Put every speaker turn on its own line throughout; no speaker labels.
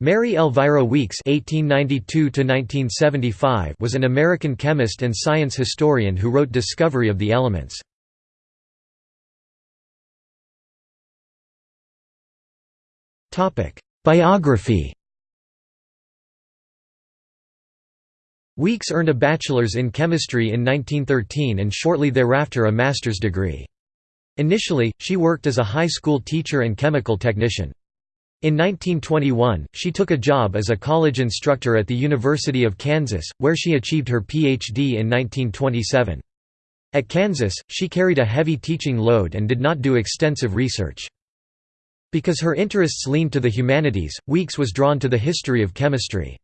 Mary Elvira Weeks (1892–1975) was an American chemist and science historian who wrote *Discovery of the Elements*. Topic: Biography. Weeks earned a bachelor's in chemistry in 1913 and shortly thereafter a master's degree. Initially, she worked as a high school teacher and chemical technician. In 1921, she took a job as a college instructor at the University of Kansas, where she achieved her Ph.D. in 1927. At Kansas, she carried a heavy teaching load and did not do extensive research. Because her interests leaned to the humanities, Weeks was drawn to the history of chemistry.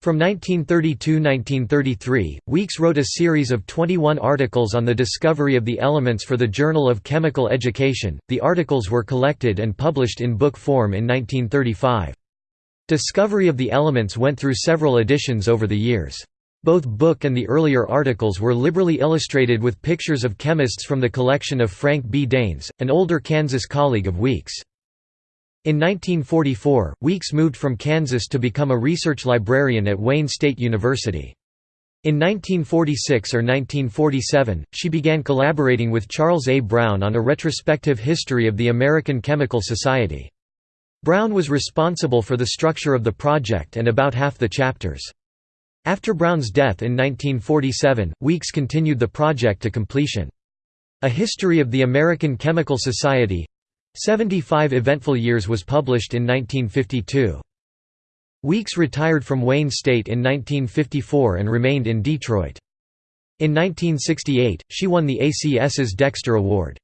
From 1932–1933, Weeks wrote a series of 21 articles on the discovery of the elements for the Journal of Chemical Education. The articles were collected and published in book form in 1935. Discovery of the Elements went through several editions over the years. Both book and the earlier articles were liberally illustrated with pictures of chemists from the collection of Frank B. Dains, an older Kansas colleague of Weeks. In 1944, Weeks moved from Kansas to become a research librarian at Wayne State University. In 1946 or 1947, she began collaborating with Charles A. Browne on a retrospective history of the American Chemical Society. Browne was responsible for the structure of the project and about half the chapters. After Browne's death in 1947, Weeks continued the project to completion. A History of the American Chemical Society 75 Eventful Years was published in 1952. Weeks retired from Wayne State in 1954 and remained in Detroit. In 1968, she won the ACS's Dexter Award.